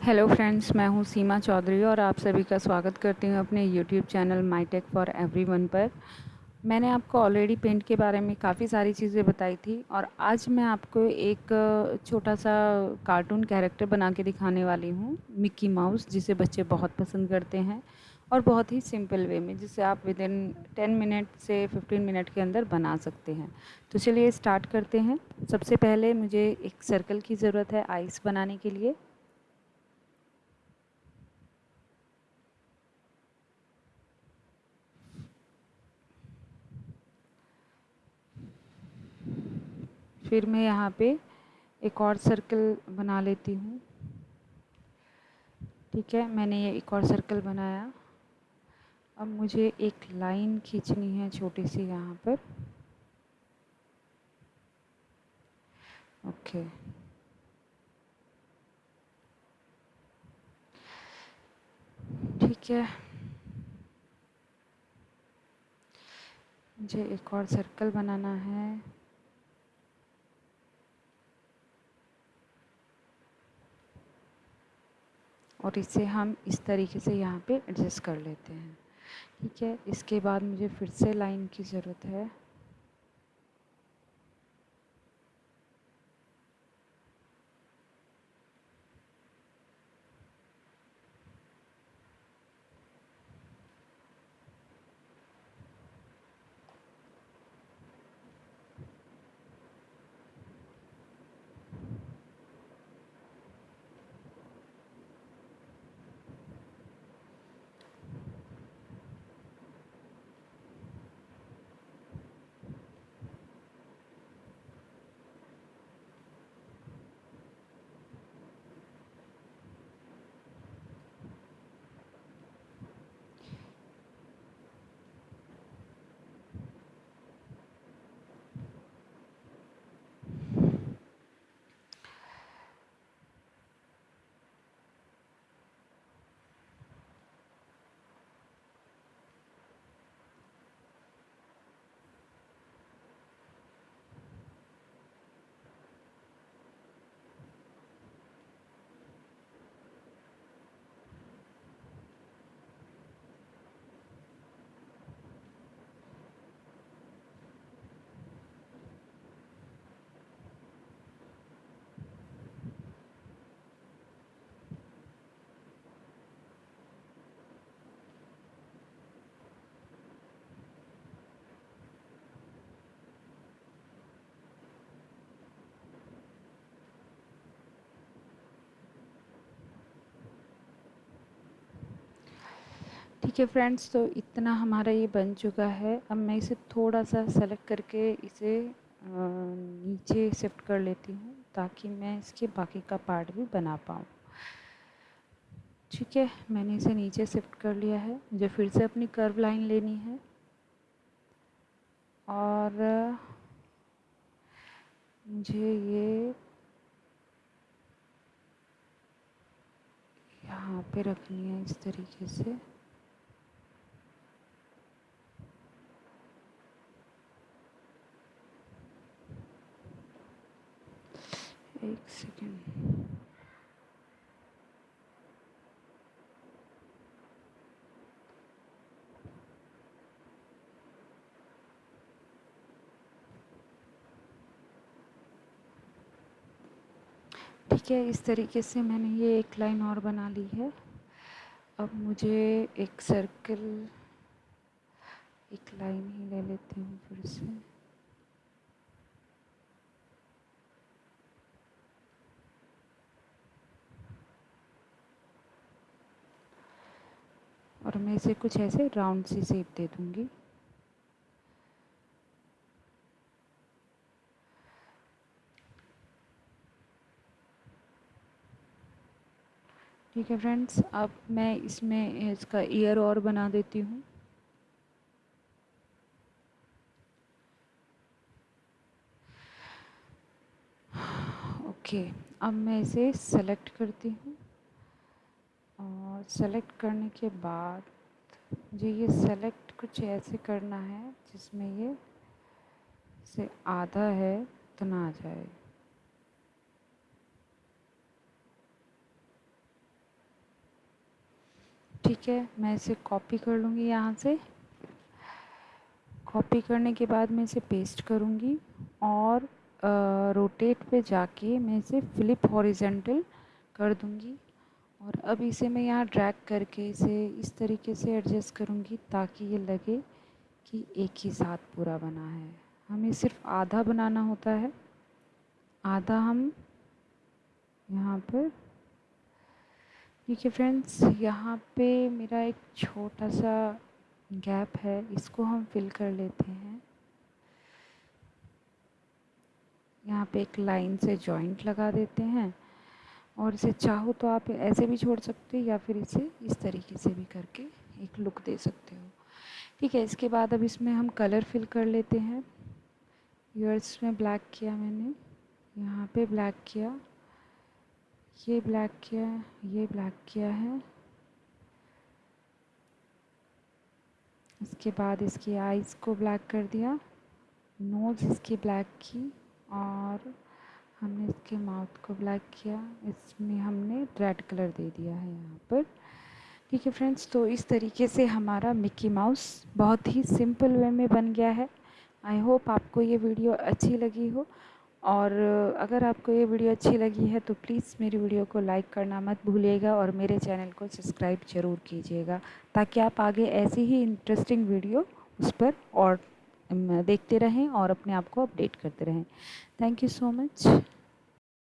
Hello friends मैं हूँ सीमा चौधरी और आप सभी का स्वागत करती हूँ अपने YouTube channel my tech for everyone पर। मैंने आपको ऑलरेडी पेंट के बारे में काफ़ी सारी चीज़ें बताई थी और आज मैं आपको एक छोटा सा कार्टून कैरेक्टर बना के दिखाने वाली हूँ मिक्की माउस जिसे बच्चे बहुत पसंद करते हैं और बहुत ही सिंपल वे में, जिसे आप विद इन टेन मिनट से फिफ्टीन मिनट के अंदर बना सकते हैं। तो चलिए स्टार्ट करते हैं। सबसे पहले मुझे एक सर्कल की ज़रूरत है आइस बनाने के लिए। फिर मैं यहाँ पे एक और सर्कल बना लेती हूँ। ठीक है, मैंने ये एक और सर्कल बनाया। अब मुझे एक लाइन खींचनी है छोटी सी यहाँ पर। ओके ठीक है। मुझे एक और सर्कल बनाना है। और इसे हम इस तरीके से यहाँ पे एडजस्ट कर लेते हैं। ठीक है, इसके बाद मुझे फिर से लाइन की ज़रूरत है। ठीक है फ्रेंड्स तो इतना हमारा ये बन चुका है। अब मैं इसे थोड़ा सा सेलेक्ट करके इसे नीचे शिफ्ट कर लेती हूँ ताकि मैं इसके बाकी का पार्ट भी बना पाऊँ। ठीक है, मैंने इसे नीचे शिफ्ट कर लिया है। मुझे फिर से अपनी कर्व लाइन लेनी है। और, मुझे ये यहाँ पे रखनी है इस तरीके से। एक सेकेंड ठीक है, इस तरीके से मैंने ये एक लाइन और बना ली है। अब मुझे एक सर्कल एक लाइन ही ले लेती हूँ फिर से और मैं इसे कुछ ऐसे राउंड सी शेप दे दूँगी। ठीक है फ्रेंड्स अब मैं इसमें इसका ईयर और बना देती हूँ। ओके अब मैं इसे सेलेक्ट करती हूँ। सेलेक्ट करने के बाद मुझे ये सेलेक्ट कुछ ऐसे करना है जिसमें ये से आधा है, उतना आ जाए। ठीक है, मैं इसे कॉपी कर लूँगी यहाँ से। कॉपी करने के बाद मैं इसे पेस्ट करूँगी और रोटेट पे जाके मैं इसे फ्लिप हॉरिजेंटल कर दूँगी। और अब इसे मैं यहाँ ड्रैग करके इसे इस तरीके से एडजस्ट करूँगी ताकि ये लगे कि एक ही साथ पूरा बना है। हमें सिर्फ़ आधा बनाना होता है। आधा हम यहाँ पर, देखिए फ्रेंड्स यहाँ पे मेरा एक छोटा सा गैप है, इसको हम फिल कर लेते हैं। यहाँ पे एक लाइन से जॉइंट लगा देते हैं। और इसे चाहो तो आप ऐसे भी छोड़ सकते हो या फिर इसे इस तरीके से भी करके एक लुक दे सकते हो। ठीक है, इसके बाद अब इसमें हम कलर फिल कर लेते हैं। ईयर्स में ब्लैक किया मैंने, यहाँ पे ब्लैक किया, ये ब्लैक किया, ये ब्लैक किया है। इसके बाद इसकी आइज़ को ब्लैक कर दिया, नोज़ इसकी ब्लैक की और हमने इसके माउथ को ब्लैक किया। इसमें हमने रेड कलर दे दिया है यहाँ पर। ठीक है फ्रेंड्स तो इस तरीके से हमारा मिक्की माउस बहुत ही सिंपल वे में बन गया है। आई होप आपको ये वीडियो अच्छी लगी हो। और अगर आपको ये वीडियो अच्छी लगी है तो प्लीज़ मेरी वीडियो को लाइक करना मत भूलिएगा और मेरे चैनल को सब्सक्राइब ज़रूर कीजिएगा, ताकि आप आगे ऐसी ही इंटरेस्टिंग वीडियो उस पर और देखते रहें और अपने आप को अपडेट करते रहें। Thank you so much